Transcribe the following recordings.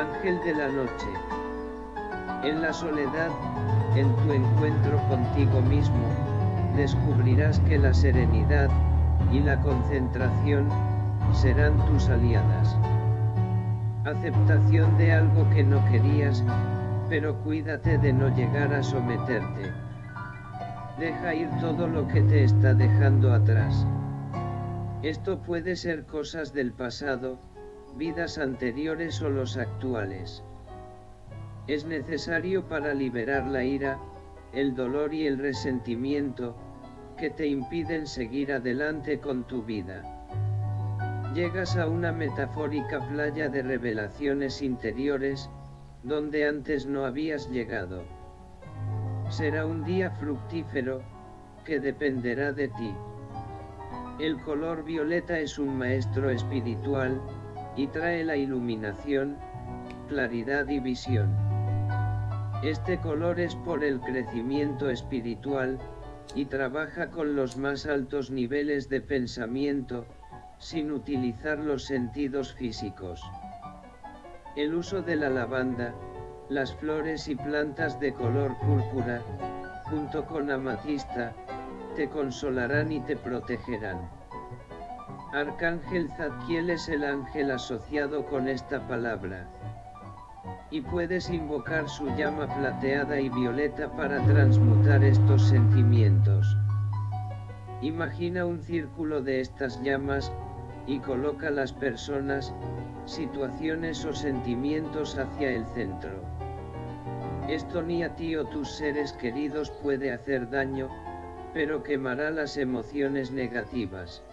Ángel de la noche. En la soledad, en tu encuentro contigo mismo, descubrirás que la serenidad, y la concentración, serán tus aliadas. Aceptación de algo que no querías, pero cuídate de no llegar a someterte. Deja ir todo lo que te está dejando atrás. Esto puede ser cosas del pasado, vidas anteriores o los actuales. Es necesario para liberar la ira, el dolor y el resentimiento, que te impiden seguir adelante con tu vida. Llegas a una metafórica playa de revelaciones interiores, donde antes no habías llegado. Será un día fructífero, que dependerá de ti. El color violeta es un maestro espiritual, y trae la iluminación, claridad y visión. Este color es por el crecimiento espiritual, y trabaja con los más altos niveles de pensamiento, sin utilizar los sentidos físicos. El uso de la lavanda, las flores y plantas de color púrpura, junto con amatista, te consolarán y te protegerán. Arcángel Zadkiel es el ángel asociado con esta palabra. Y puedes invocar su llama plateada y violeta para transmutar estos sentimientos. Imagina un círculo de estas llamas, y coloca las personas, situaciones o sentimientos hacia el centro. Esto ni a ti o tus seres queridos puede hacer daño, pero quemará las emociones negativas.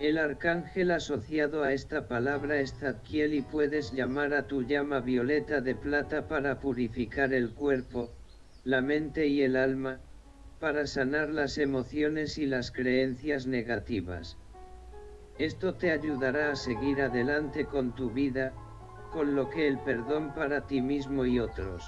El arcángel asociado a esta palabra es Zadkiel y puedes llamar a tu llama violeta de plata para purificar el cuerpo, la mente y el alma, para sanar las emociones y las creencias negativas. Esto te ayudará a seguir adelante con tu vida, con lo que el perdón para ti mismo y otros.